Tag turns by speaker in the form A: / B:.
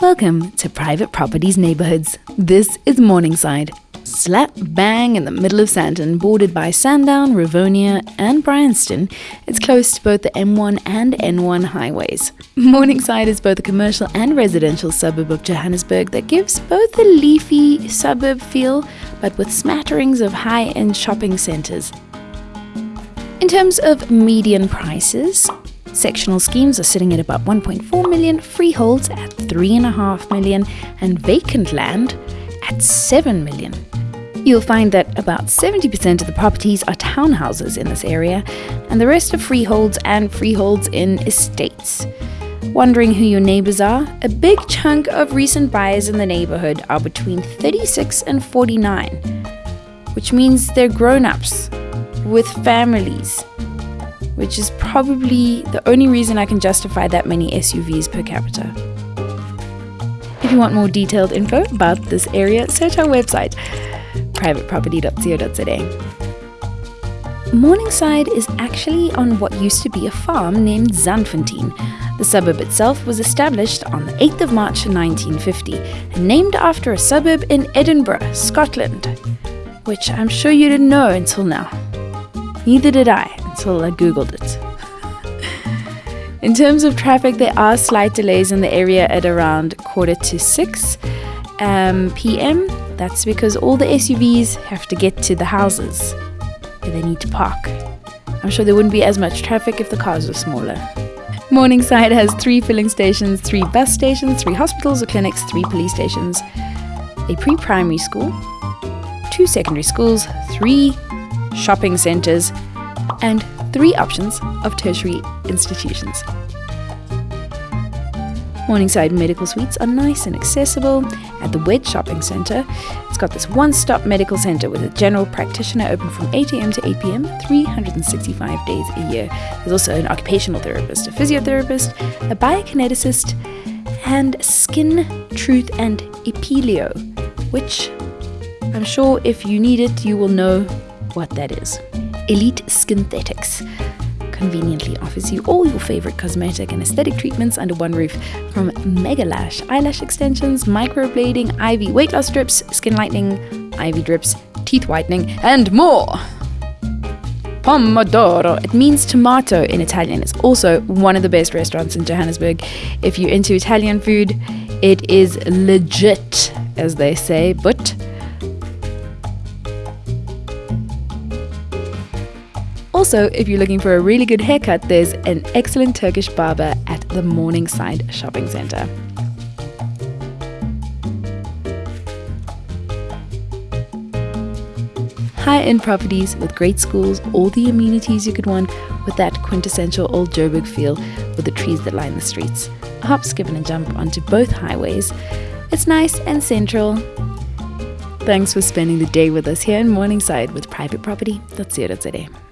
A: Welcome to Private Properties Neighborhoods. This is Morningside. Slap bang in the middle of Sandton, bordered by Sandown, Rivonia, and Bryanston, it's close to both the M1 and N1 highways. Morningside is both a commercial and residential suburb of Johannesburg that gives both a leafy suburb feel, but with smatterings of high end shopping centres. In terms of median prices, Sectional schemes are sitting at about 1.4 million, freeholds at 3.5 million, and vacant land at 7 million. You'll find that about 70% of the properties are townhouses in this area, and the rest are freeholds and freeholds in estates. Wondering who your neighbours are? A big chunk of recent buyers in the neighbourhood are between 36 and 49, which means they're grown ups with families which is probably the only reason I can justify that many SUVs per capita. If you want more detailed info about this area, search our website, privateproperty.co.za. Morningside is actually on what used to be a farm named Zandfontein. The suburb itself was established on the 8th of March 1950 and named after a suburb in Edinburgh, Scotland, which I'm sure you didn't know until now. Neither did I I googled it. In terms of traffic, there are slight delays in the area at around quarter to 6 um, p.m. That's because all the SUVs have to get to the houses where they need to park. I'm sure there wouldn't be as much traffic if the cars were smaller. Morningside has three filling stations, three bus stations, three hospitals or clinics, three police stations, a pre primary school, two secondary schools, three shopping centres, and three options of tertiary institutions. Morningside Medical Suites are nice and accessible at the Wedge Shopping Centre. It's got this one stop medical centre with a general practitioner open from 8am to 8pm, 365 days a year. There's also an occupational therapist, a physiotherapist, a biokineticist, and Skin, Truth, and Epilio, which I'm sure if you need it, you will know what that is. Elite Skinthetics conveniently offers you all your favorite cosmetic and aesthetic treatments under one roof from Mega Lash, eyelash extensions, microblading, IV weight loss strips, skin lightening, IV drips, teeth whitening, and more. Pomodoro. It means tomato in Italian. It's also one of the best restaurants in Johannesburg. If you're into Italian food, it is legit, as they say, but Also, if you're looking for a really good haircut, there's an excellent Turkish barber at the Morningside Shopping Centre. High end properties with great schools, all the amenities you could want, with that quintessential old Joburg feel with the trees that line the streets. A hop, skip, and a jump onto both highways. It's nice and central. Thanks for spending the day with us here in Morningside with privateproperty.co.za.